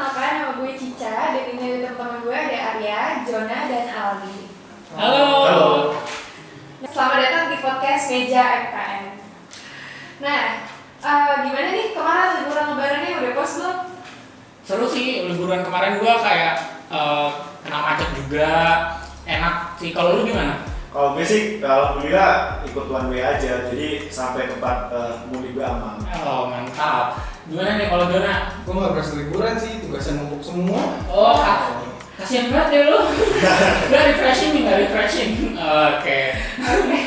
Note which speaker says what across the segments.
Speaker 1: perkenalkan nama gue Cica dan ini ada teman-teman gue ada Arya, Jona, dan Aldi.
Speaker 2: Halo.
Speaker 3: Halo.
Speaker 1: Selamat datang di podcast Meja MKN. Nah, eh, gimana nih kemarin liburan lebarannya udah puas belum?
Speaker 2: Seru sih liburan kemarin gua kayak eh, kena macet juga. Enak sih. Kalau lu gimana?
Speaker 3: Kalau gue sih, alhamdulillah ikut one way aja, jadi sampai tempat uh, mudik gue aman.
Speaker 2: Oh mantap. Gimana nih kalau Dona?
Speaker 4: Gue gak berasa liburan sih, tugasnya numpuk semua.
Speaker 2: Oh ka- kasihan banget ya lu. Gak refreshing nih, gak refreshing. Oke.
Speaker 1: Oke.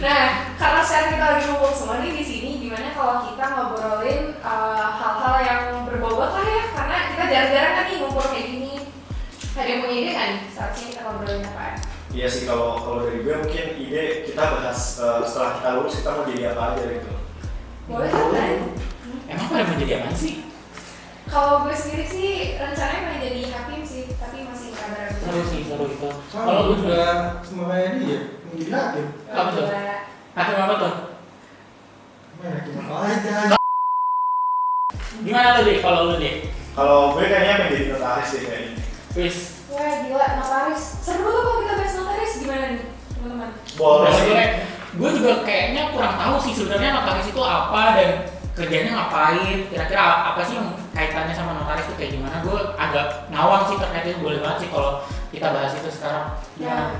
Speaker 1: Nah, karena sekarang kita lagi ngumpul semua nih di sini, gimana kalau kita ngobrolin eh, hal-hal yang berbobot lah ya? Karena kita jarang-jarang kan nih ngumpul kayak gini. Ada yang punya ide kan nih? Saat ini kita ngobrolin apaan?
Speaker 3: Iya sih, kalau kalau dari gue mungkin ide kita bahas uh, setelah kita lulus kita mau jadi apa aja gitu.
Speaker 1: Boleh kan?
Speaker 2: Emang pada mau jadi apa sih?
Speaker 1: Kalau gue sendiri sih rencananya pengen jadi hakim sih, tapi masih kabar
Speaker 2: Seru sih, seru itu. Kalau
Speaker 4: gue
Speaker 2: juga
Speaker 4: juga sama kayak dia, mau jadi hakim.
Speaker 2: Apa tuh? hakim apa tuh?
Speaker 4: Main hakim apa aja.
Speaker 2: Gimana lu deh? Kalau lu deh?
Speaker 3: Kalau gue kayaknya pengen jadi notaris deh kayaknya.
Speaker 2: Wis.
Speaker 1: Wah gila, notaris. Seru tuh kalau kita bahas notaris gimana nih teman-teman?
Speaker 3: Boleh.
Speaker 2: gue juga kayaknya kurang tahu sih sebenarnya notaris itu apa dan kerjanya ngapain kira-kira apa sih yang kaitannya sama notaris itu kayak gimana gue agak ngawang sih terkait itu boleh banget sih kalau kita bahas itu sekarang
Speaker 1: Nah,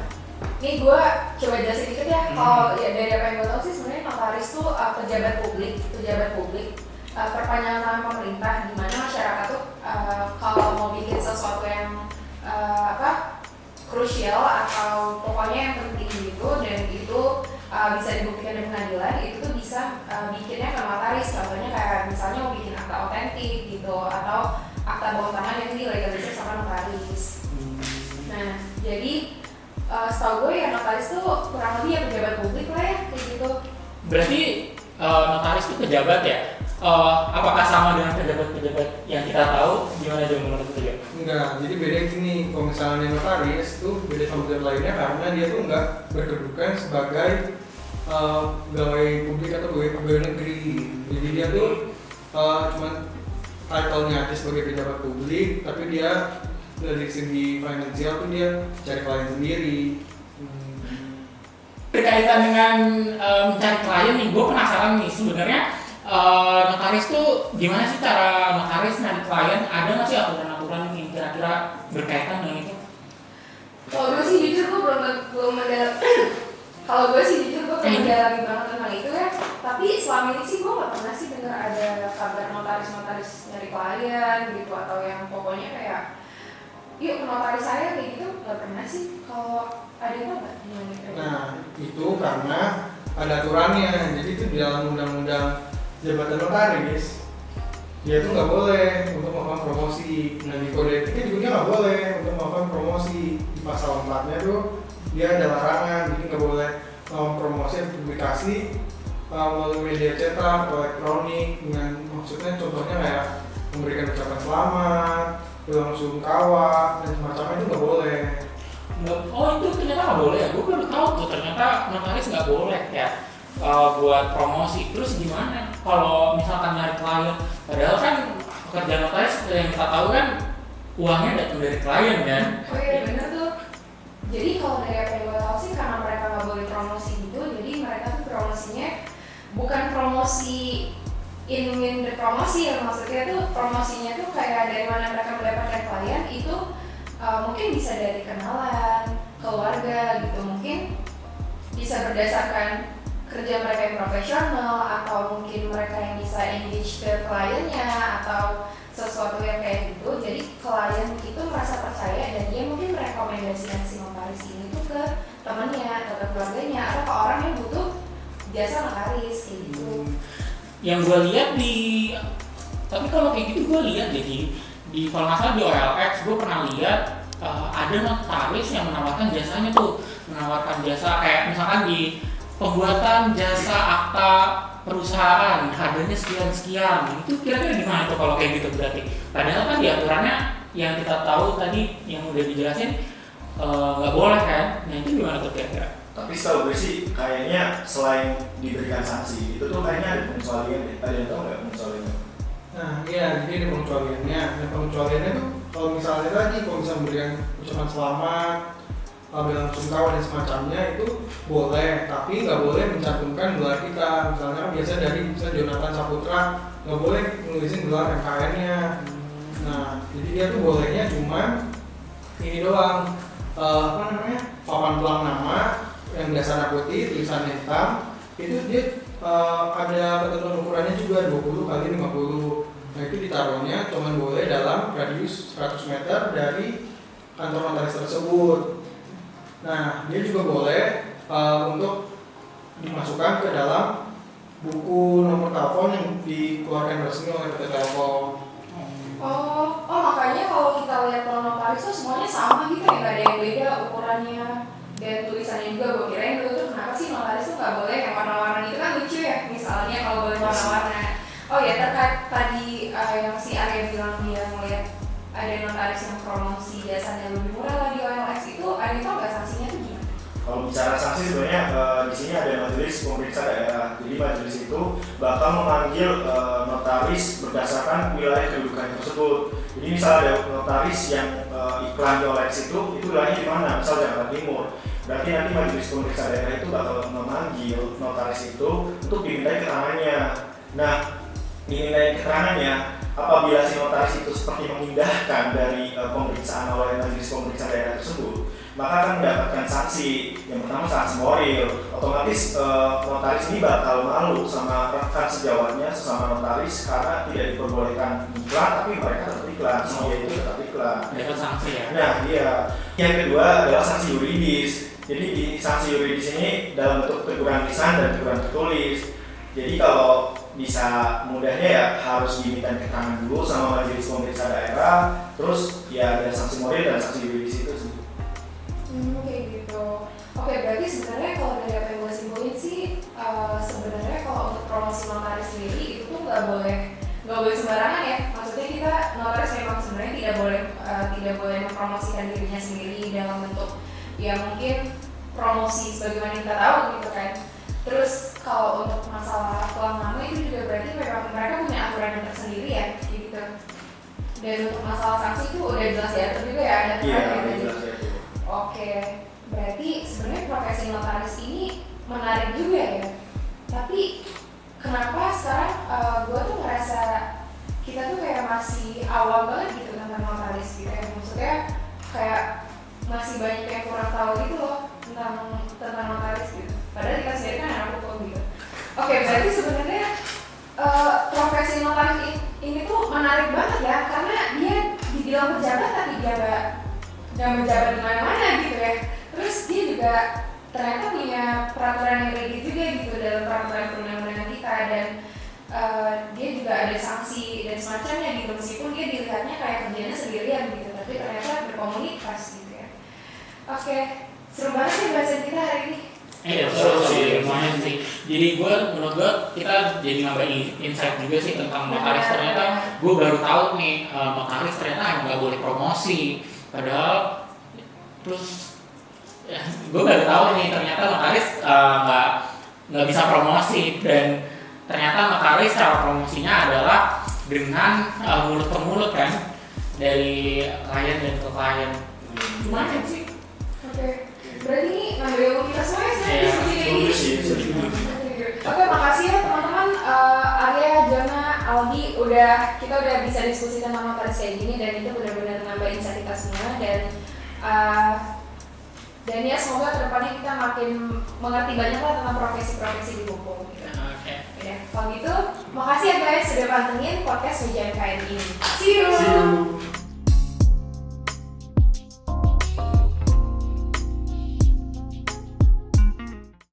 Speaker 1: ini gue coba jelasin dikit ya.
Speaker 2: Hmm.
Speaker 1: Kalau ya dari apa yang gue tahu sih sebenarnya notaris tuh uh, pejabat publik, pejabat publik uh, perpanjangan tangan pemerintah di mana masyarakat tuh uh, kalau mau bikin sesuatu yang uh, apa krusial atau pokoknya yang penting gitu dan itu uh, bisa dibuktikan di itu tuh bisa uh, bikinnya ke notaris. Contohnya kayak misalnya mau bikin akta otentik gitu atau akta bawah tangan yang dilegalisir sama notaris. Nah, jadi uh, setahu gue ya notaris tuh kurang lebih ya pejabat publik lah ya kayak gitu.
Speaker 2: berarti eh, notaris itu pejabat ya? Eh, apakah sama dengan pejabat-pejabat yang kita tahu? Gimana aja menurut juga
Speaker 4: Enggak, jadi beda gini, kalau misalnya notaris itu beda sama pejabat lainnya karena dia tuh enggak berkedudukan sebagai eh, pegawai publik atau pegawai, pegawai negeri. Jadi dia tuh eh, cuman title-nya aja sebagai pejabat publik, tapi dia dari segi finansial tuh dia cari klien sendiri.
Speaker 2: berkaitan dengan eh, mencari klien nih gue penasaran nih sebenarnya eh, notaris tuh gimana sih cara notaris nyari klien ada nggak sih aturan-aturan yang kira-kira berkaitan dengan itu
Speaker 1: Kalau gue sih jujur gue belum belum ada kalau gue sih jujur mendalami banget tentang itu ya. Tapi selama ini sih gue gak pernah sih dengar ada kabar notaris-notaris nyari klien gitu atau yang pokoknya kayak yuk ke notaris saya kayak gitu gak pernah sih. Kalau ada itu nggak? Gimana kira-kira?
Speaker 4: Nah, itu karena ada aturannya. Jadi itu di dalam undang-undang jabatan notaris dia itu nggak boleh untuk melakukan promosi. Nah di kode etiknya juga nggak boleh untuk melakukan promosi. Di pasal 4 nya tuh dia ada larangan, jadi nggak boleh melakukan promosi atau publikasi uh, melalui media cetak atau elektronik dengan maksudnya contohnya kayak memberikan ucapan selamat, ulang sungkawa dan semacamnya itu nggak boleh.
Speaker 2: Nggak, oh itu ternyata nggak boleh ya gue baru tahu tuh ternyata notaris nggak boleh ya eh, buat promosi terus gimana kalau misalkan nyari klien padahal kan pekerjaan notaris seperti yang kita tahu kan uangnya datang dari klien kan
Speaker 1: Oh iya bener tuh. Jadi kalau dari apa yang gue tahu sih karena mereka nggak boleh promosi gitu, jadi mereka tuh promosinya bukan promosi in in the promosi ya maksudnya tuh promosinya tuh kayak dari mana mereka mendapatkan klien itu uh, mungkin bisa dari kenalan, keluarga gitu mungkin bisa berdasarkan kerja mereka yang profesional atau mungkin mereka yang bisa engage ke kliennya atau sesuatu yang kayak gitu jadi klien itu merasa percaya dan dia mungkin merekomendasikan si notaris ini tuh ke temannya atau ke keluarganya atau ke orang yang butuh jasa notaris kayak gitu.
Speaker 2: Yang gue lihat di tapi kalau kayak gitu gue lihat deh di di kalau nggak di OLX gue pernah lihat eh, ada notaris yang menawarkan jasanya tuh menawarkan jasa kayak misalkan di pembuatan jasa akta perusahaan harganya sekian sekian itu kira-kira gimana tuh kalau kayak gitu berarti padahal kan di aturannya yang kita tahu tadi yang udah dijelasin eh, nggak boleh kan nah itu gimana tuh kira-kira
Speaker 3: Tapi setahu gue sih kayaknya selain diberikan sanksi itu tuh kayaknya ada pengecualian deh. Ada yang tahu nggak pengecualiannya?
Speaker 4: Nah, iya, jadi ada pengecualiannya. Nah, pengecualiannya tuh kalau misalnya tadi, kalau misalnya memberikan ucapan selamat, bilang sungkawa dan semacamnya itu boleh, tapi nggak boleh mencantumkan gelar kita. Misalnya kan biasa dari misalnya Jonathan Saputra nggak boleh nulisin gelar MKN-nya. Nah, jadi dia tuh bolehnya cuma ini doang, uh, apa namanya, papan pelang nama yang dasarnya putih, tulisannya hitam, itu dia uh, ada ketentuan ukurannya juga 20 kali 50 nah itu ditaruhnya cuma boleh dalam radius 100 meter dari kantor notaris tersebut nah dia juga boleh uh, untuk dimasukkan ke dalam buku nomor telepon yang dikeluarkan resmi oleh PT Telkom.
Speaker 1: Oh, oh makanya kalau kita lihat kalau notaris tuh semuanya sama gitu ya, nggak ada yang beda ukurannya dan tulisannya juga. Gue kirain dulu tuh kenapa sih notaris tuh nggak boleh yang warna-warna itu kan lucu ya misalnya kalau boleh warna-warna. Oh ya terkait tadi uh, yang si Arya bilang dia ngeliat ada notaris yang promosi jasanya lebih murah lah di OLX itu ada tau
Speaker 3: Kalau bicara sanksi sebenarnya eh, di sini ada majelis pemeriksa daerah. Jadi majelis itu bakal memanggil eh, notaris berdasarkan wilayah kedudukan tersebut. Jadi misal ada notaris yang eh, iklan di OLX itu, itu wilayahnya di mana? Misal Jakarta Timur. Berarti nanti majelis pemeriksa daerah itu bakal memanggil notaris itu untuk dimintai keterangannya. Nah, dimintai keterangannya apabila si notaris itu seperti mengindahkan dari eh, pemeriksaan oleh majelis pemeriksa daerah tersebut maka akan mendapatkan sanksi. Yang pertama sanksi moral. Otomatis eh, notaris ini bakal malu sama rekan sejawatnya sesama notaris karena tidak diperbolehkan iklan tapi mereka tetap iklan. Si dia itu tetap iklan.
Speaker 2: Dapat sanksi ya?
Speaker 3: Nah iya. Yang kedua adalah sanksi yuridis. Jadi di sanksi yuridis ini dalam bentuk teguran lisan dan teguran tertulis. Jadi kalau bisa mudahnya ya harus diminta keterangan dulu sama majelis pemeriksa daerah. Terus ya ada sanksi moral dan sanksi yuridis itu sih
Speaker 1: Hmm, kayak gitu. Oke, berarti sebenarnya kalau dari apa yang gue simpulin sih, eh, sebenarnya kalau untuk promosi notaris sendiri itu tuh nggak boleh nggak boleh sembarangan ya. Maksudnya kita notaris memang sebenarnya tidak boleh eh, tidak boleh mempromosikan dirinya sendiri dalam bentuk ya mungkin promosi sebagaimana kita tahu gitu kan. Terus kalau untuk masalah pelang nama itu juga berarti memang mereka punya aturan yang tersendiri ya, gitu. Dan untuk masalah sanksi itu udah jelas diatur juga ya ada
Speaker 3: iya
Speaker 1: aturan
Speaker 3: udah
Speaker 1: yang
Speaker 3: jelas ya
Speaker 1: Oke, berarti sebenarnya profesi notaris ini menarik juga ya. Tapi kenapa sekarang gue tuh ngerasa kita tuh kayak masih awal banget gitu tentang notaris gitu ya. Maksudnya kayak masih banyak yang kurang tahu gitu loh tentang tentang notaris gitu. Padahal kita sendiri kan anak hukum gitu. Oke, berarti sebenarnya eh, profesi notaris ini tuh menarik banget ya karena dia dibilang pejabat tapi dia nggak nggak menjabat di mana-mana gitu ya. Terus dia juga ternyata punya peraturan yang rigid juga gitu dalam peraturan perundang-undangan kita dan eh, dia juga ada sanksi dan semacamnya gitu meskipun dia dilihatnya kayak kerjanya sendirian gitu tapi ternyata berkomunitas gitu ya. Oke, seru banget sih bahasan kita hari ini.
Speaker 2: Iya, seru sih, lumayan sih. Jadi gue, menurut gue, kita jadi nambah in- insight juga sih tentang notaris. Ternyata gue baru tahu nih, eh, notaris ternyata nggak boleh promosi. Padahal, terus, ya, gue baru tahu nih, ternyata notaris eh, nggak nggak bisa promosi dan ternyata notaris cara promosinya adalah dengan eh, mulut ke mulut kan dari klien dan ke klien. Lumayan sih.
Speaker 1: Oke, berarti ini ngambil kita semua ya sebenarnya diskusi kayak
Speaker 3: setuju
Speaker 1: gini.
Speaker 3: sih setuju
Speaker 1: Oke, makasih ya teman-teman Eh, Arya, Jona, Aldi udah kita udah bisa diskusi tentang notaris kayak gini dan itu benar-benar nambah insight kita semua dan eh, dan ya semoga ke depannya kita makin mengerti banyak lah tentang profesi-profesi di hukum. Gitu.
Speaker 2: Oke.
Speaker 1: Ya, kalau gitu, makasih ya guys sudah pantengin podcast UJMKN ini. See you.
Speaker 4: See you.